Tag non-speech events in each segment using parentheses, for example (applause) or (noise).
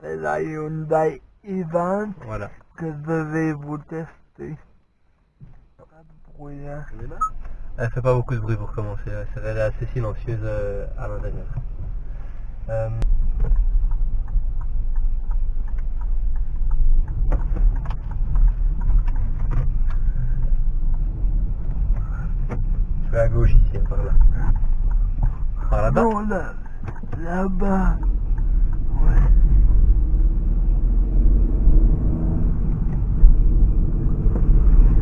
C'est la Hyundai i20 Voilà. que je vais vous tester. Pas de bruit, hein. Elle fait pas beaucoup de bruit pour commencer, elle est assez silencieuse euh, à l'intérieur. Euh, Je vais à gauche ici, par là. Par là-bas Non, là, là-bas. Ouais.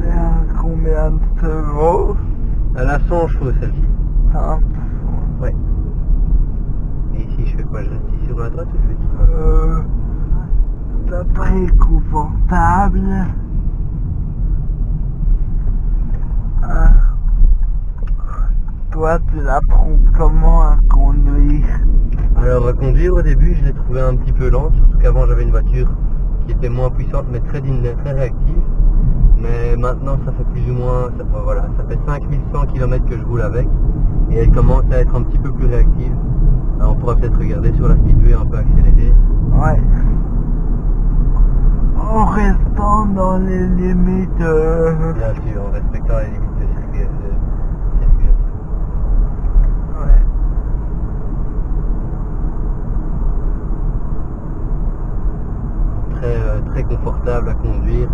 C'est Elle a 100 chevaux celle-ci. Hein Ouais. Et ici je fais quoi? Je reste ici sur la droite ou je vais Euh, c'est très confortable. Hein. Toi, tu l'apprends comment à conduire? Alors à conduire au début je l'ai trouvé un petit peu lente, surtout qu'avant j'avais une voiture qui était moins puissante mais très très réactive. Mais maintenant ça fait plus ou moins, ça, voilà, ça fait 5100 km que je roule avec et elle commence à être un petit peu plus réactive. Alors, on pourra peut-être regarder sur la speedway un peu accélérée. Ouais. En restant dans les limites. euh, Bien sûr, en respectant les limites de de circulation. Ouais. Très, euh, très confortable à conduire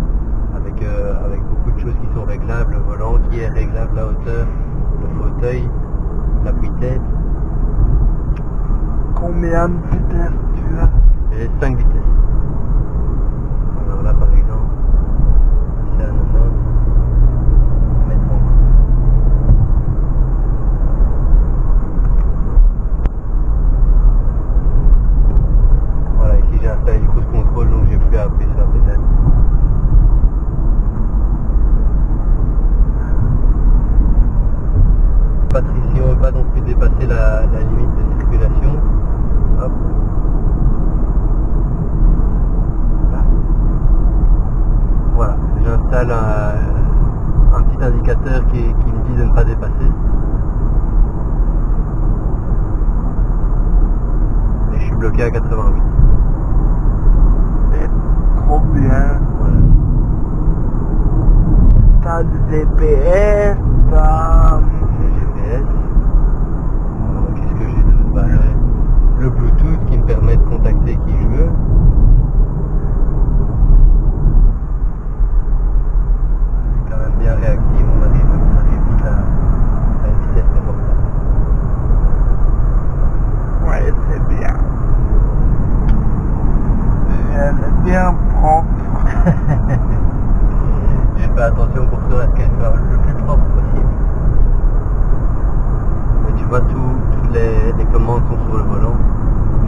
avec, euh, avec beaucoup de choses qui sont réglables, le volant qui est réglable, la hauteur, le fauteuil, l'appui-tête. Combien de vitesse tu as? J'ai 5 vitesses. Alors là par exemple, c'est à 90 mètres en course. Voilà, ici j'ai installé le cruise control donc j'ai plus à appuyer sur la pédale. Patricia ne veut pas non plus dépasser la, la limite de circulation. Hop. Là. Voilà, j'installe un, un petit indicateur qui, qui me dit de ne pas dépasser. Et je suis bloqué à 88. C'est trop bien. Voilà. T'as du GPS, t'as... Le GPS. Euh, Qu'est-ce que j'ai d'autre Bah, le- Le Bluetooth qui me permet de contacter qui je veux. C'est quand même bien réactif, on arrive, on arrive vite à, à une vitesse confortable. Ouais, c'est bien. Elle est propre. Je (laughs) fais attention pour ce qu'elle soit le plus propre possible. Mais tu vois, tout- toutes les, commandes sont sur le volant.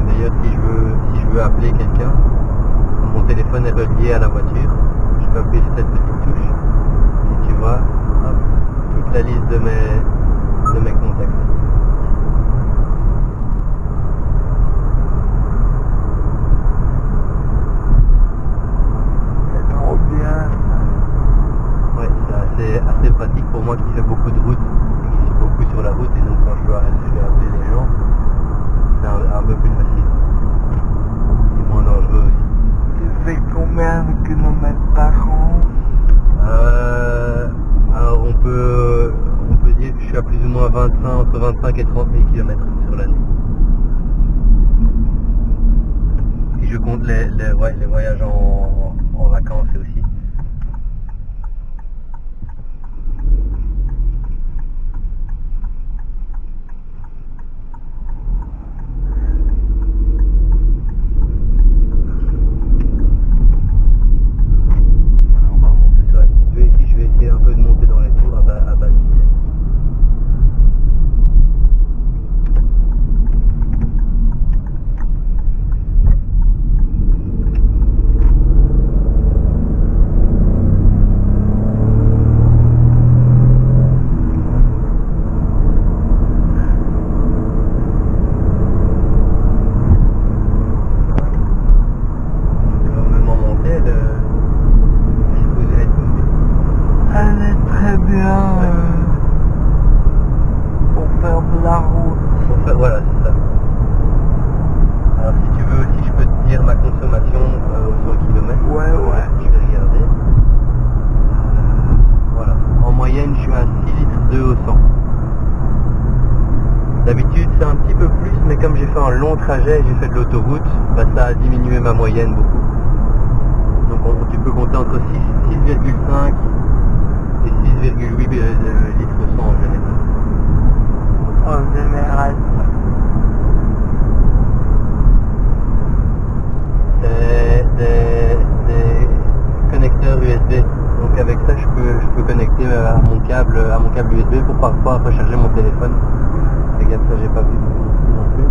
D'ailleurs, si je veux, si je veux appeler quelqu'un, mon téléphone est relié à la voiture. Je peux appuyer sur cette petite touche. Et tu vois, toute la liste de mes, de mes contacts. C'est trop bien. Ouais, c'est assez, assez pratique pour moi qui fais beaucoup de route et qui suis beaucoup sur la route et donc quand je dois, appeler les gens, c'est un, un peu plus facile. Et moins dangereux aussi. Tu fais combien de kilomètres par an? Euh, alors on peut, on peut dire que je suis à plus ou moins 25, entre 25 et 30 000 km sur l'année. Si je compte les, les, ouais, les voyages en, en vacances aussi. Euh, pour faire de la route. Voilà, c'est ça. Alors si tu veux aussi, je peux te dire ma consommation au 100 km. Ouais, euh, ouais. Je vais regarder. Euh, voilà. En moyenne, je suis à 6 litres de au 100. D'habitude, c'est un petit peu plus, mais comme j'ai fait un long trajet j'ai fait de l'autoroute, bah, ça a diminué ma moyenne beaucoup. Donc tu peux compter entre 6,5 et 6,8 euh, litres au 100 en général. En général. C'est des, des connecteurs USB. Donc avec ça, je peux, je peux connecter euh, à mon câble, à mon câble USB pour parfois recharger mon téléphone. Regarde ça, j'ai pas vu ici non plus.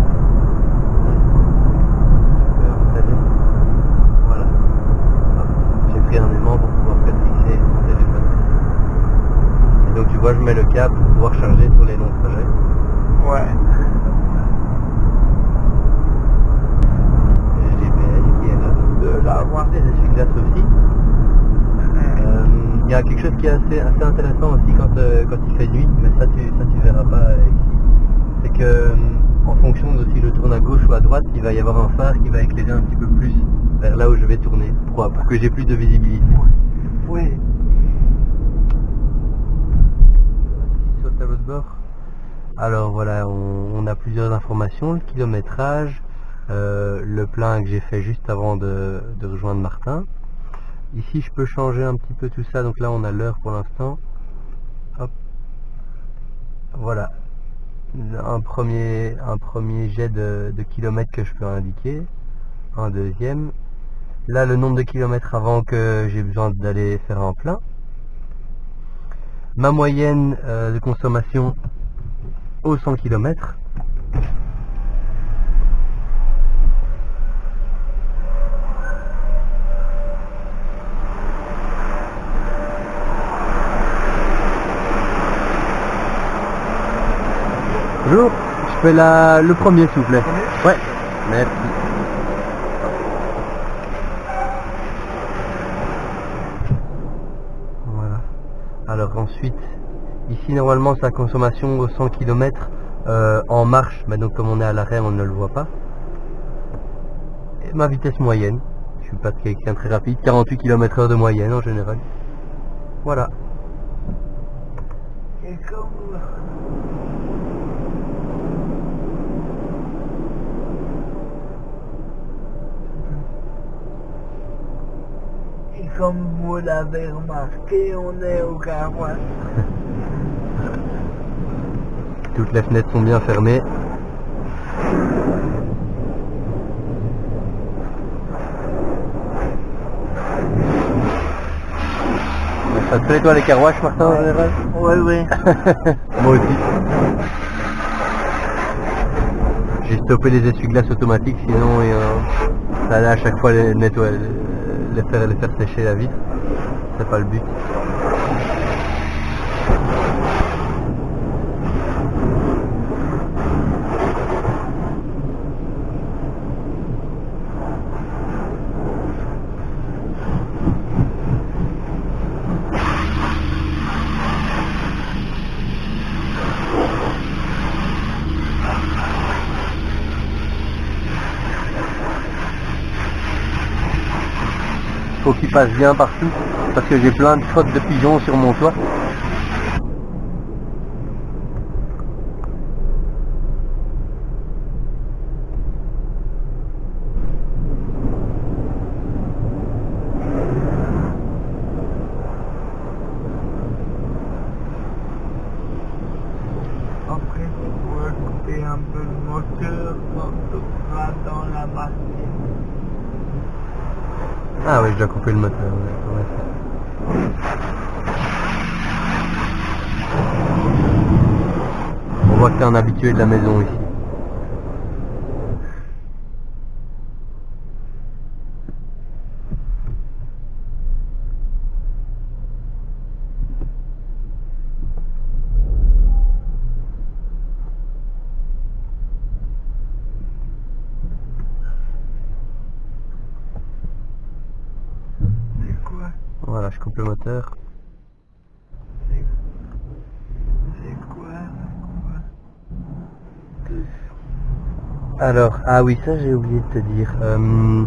Je peux installer. Voilà. Hop. J'ai pris un aimant pour pouvoir faire fixer mon téléphone. Je mets le câble pour pouvoir charger sur les longs trajets. Ouais. GPS qui est là. De la voir. Des essuie-glaces aussi. Euh, Il y a quelque chose qui est assez, assez intéressant aussi quand, euh, quand il fait nuit, mais ça tu ça tu verras pas euh, ici. C'est que euh, en fonction de si je tourne à gauche ou à droite, il va y avoir un phare qui va éclairer un petit peu plus vers là où je vais tourner pour, pour que j'ai plus de visibilité. Alors voilà, on, a plusieurs informations, le kilométrage, euh, le plein que j'ai fait juste avant de, rejoindre Martin. Ici je peux changer un petit peu tout ça, donc là on a l'heure pour l'instant. Voilà. Un premier, un premier jet de, de kilomètres que je peux indiquer. Un deuxième. Là le nombre de kilomètres avant que j'ai besoin d'aller faire un plein. Ma moyenne euh, de consommation au 100 km. Bonjour, je fais la, le premier s'il vous plaît. Ouais, merci. Voilà. Alors ensuite, ici normalement sa consommation au 100 km en marche, donc comme on est à l'arrêt on ne le voit pas. Et ma vitesse moyenne, je suis pas quelqu'un très rapide, 48 km heure de moyenne en général. Voilà. Et comme vous l'avez remarqué, on est au garois. (laughs) Toutes les fenêtres sont bien fermées. Ça te plaît toi les carouaches Martin en général Oui, oui. (laughs) Moi aussi. J'ai stoppé les essuie-glaces automatiques, sinon et, euh, ça allait à chaque fois les nettoyer, les faire, faire sécher la vitre. C'est pas le but. Qu'il passe bien partout, parce que j'ai plein de crottes de pigeons sur mon toit. Après, pourras couper un peu le moteur seras dans la machine. Ah oui, je dois couper le moteur. ouais. On voit que t'es un habitué de la maison ici. C'est quoi Voilà, je coupe le moteur. C'est quoi Alors, ah oui, ça j'ai oublié de te dire. Euh,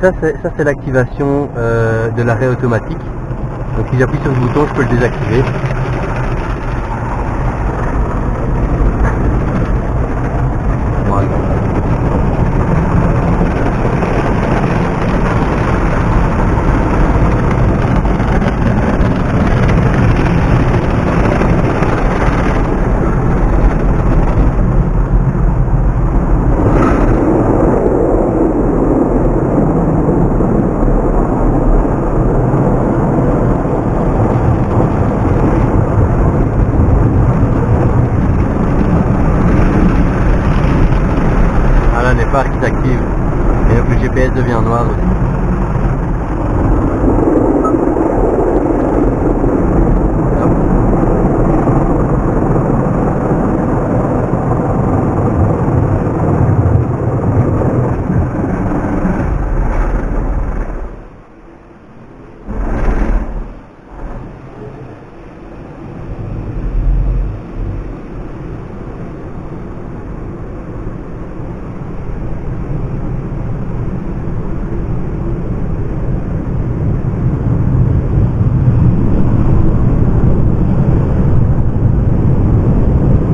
ça c'est ça c'est l'activation euh, de l'arrêt automatique. Donc si j'appuie sur ce bouton, je peux le désactiver. GPS devient noir aussi.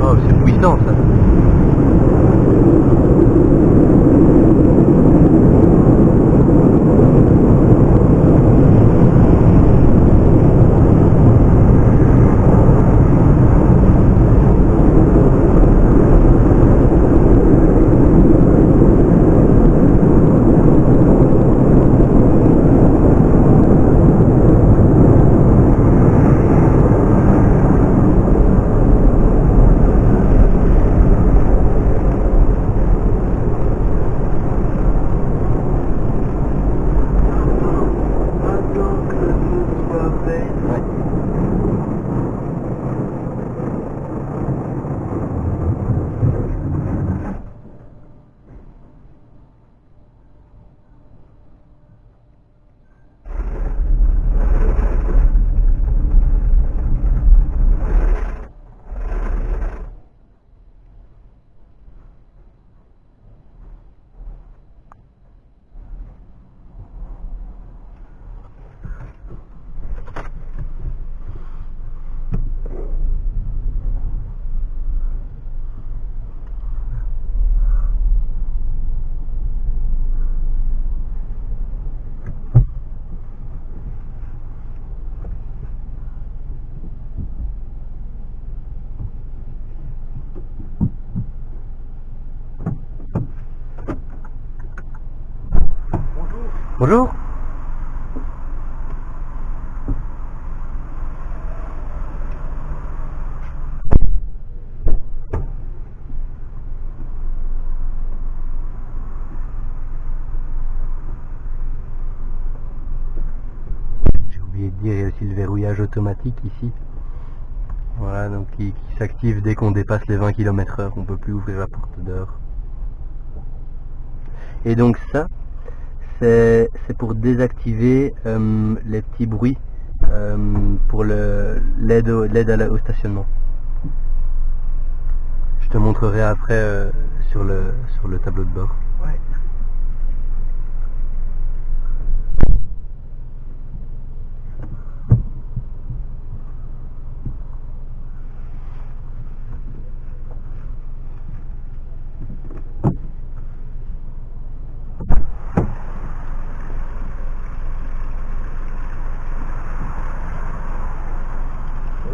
Hop. Oh, c'est puissant ça. Attends que tout soit fait. Ouais. Bonjour. J'ai oublié de dire, il y a aussi le verrouillage automatique ici. Voilà, donc qui, s'active dès qu'on dépasse les 20 km heure, on peut plus ouvrir la porte dehors. Et donc ça, c'est pour désactiver euh, les petits bruits euh, pour l'aide au, stationnement. Je te montrerai après euh, sur, le, tableau de bord.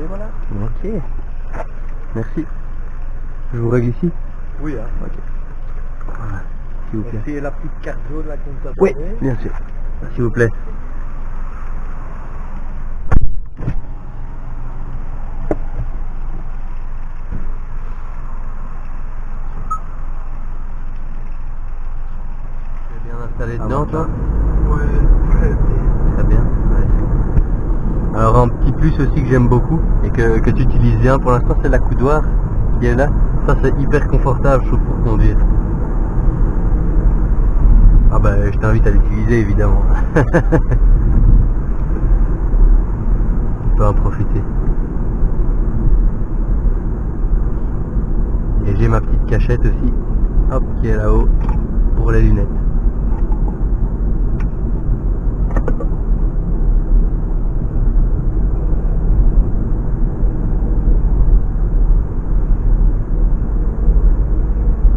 Et voilà. Ok. Merci. Ici Oui, hein. Ok. Voilà. S'il vous plaît. La petite carte jaune là qu'on t'a Oui, bien sûr. S'il vous plaît. Tu bien installé Ah, dedans, toi Ouais, très bien. Très bien. ouais. Alors un petit plus aussi que j'aime beaucoup et que, que tu utilises bien pour l'instant, c'est la coudoir qui est là. Ça c'est hyper confortable, je trouve, pour conduire. Ah bah je t'invite à l'utiliser évidemment. (laughs) tu peux en profiter. Et j'ai ma petite cachette aussi, hop, qui est là-haut pour les lunettes.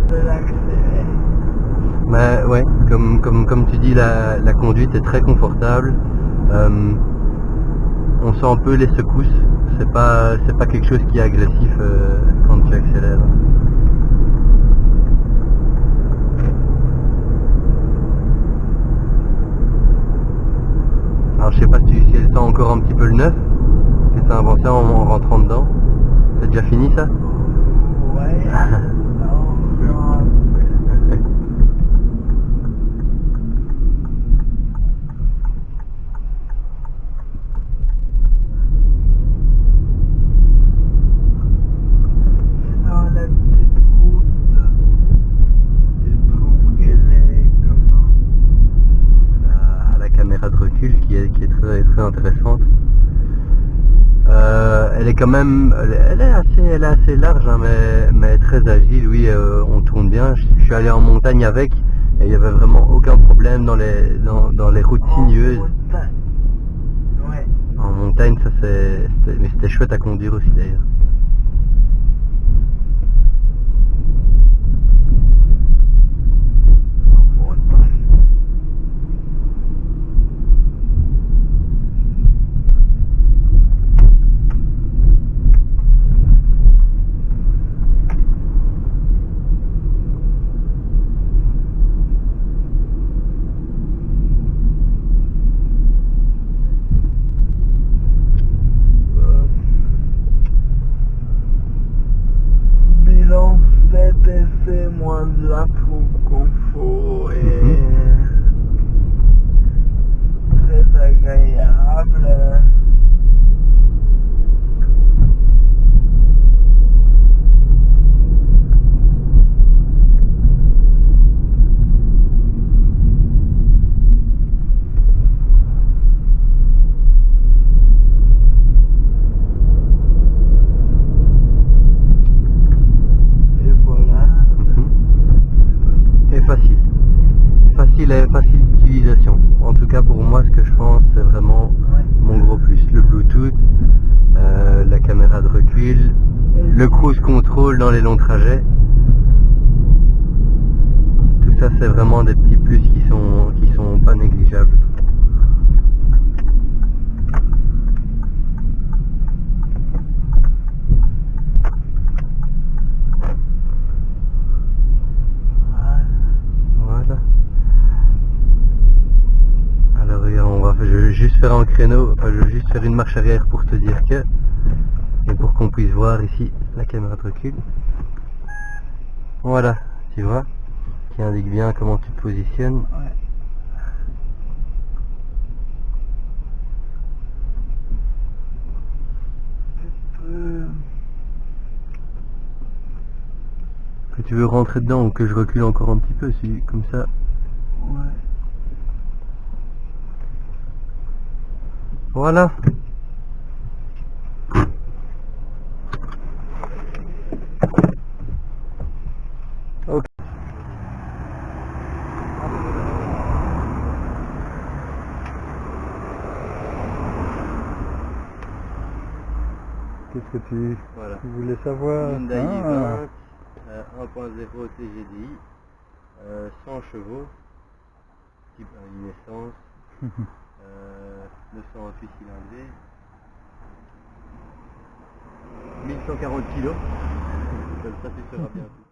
De l'accélérer. Bah ouais, comme, la, la conduite est très confortable. Euh, on sent un peu les secousses. C'est pas, c'est pas quelque chose qui est agressif euh, quand tu accélères. Alors je sais pas si, si elle sent encore un petit peu le neuf que t'as inventé en, en rentrant dedans. C'est déjà fini ça? Ouais. (laughs) très intéressante. Euh, elle est quand même, elle est, assez, elle est assez large, hein, mais, mais très agile. Oui, euh, on tourne bien. Je, je suis allé en montagne avec et il y avait vraiment aucun problème dans les, dans, dans les routes sinueuses. En montagne, ça c'est, mais c'était chouette à conduire aussi d'ailleurs. En montagne. Euh, Bilan 7 essais, moins de la troupe confort et très agréable. Et voilà. Mhm. Et facile. Et facile d'utilisation. En tout cas pour moi ce que je pense c'est vraiment mon gros plus. Le Bluetooth, euh, la caméra de recul, le cruise control dans les longs trajets. Tout ça c'est vraiment des petits plus qui sont qui sont pas négligeables. je trouve. Voilà. Alors regarde, on va, je vais juste faire un créneau, enfin je vais juste faire une marche arrière pour te dire que, et pour qu'on puisse voir ici la caméra de recul. Voilà, tu vois, qui indique bien comment tu te positionnes. Ouais. Que tu veux rentrer dedans ou que je recule encore un petit peu, si, comme ça. Ouais. Voilà. Ok. Qu'est-ce que tu, Voilà. tu voulais savoir? Hyundai Ah, i20, euh, 1.0 TGDI, euh, 100 chevaux, type euh, une essence, euh, 928 cylindrés, 1140 kg, comme ça tu seras bien.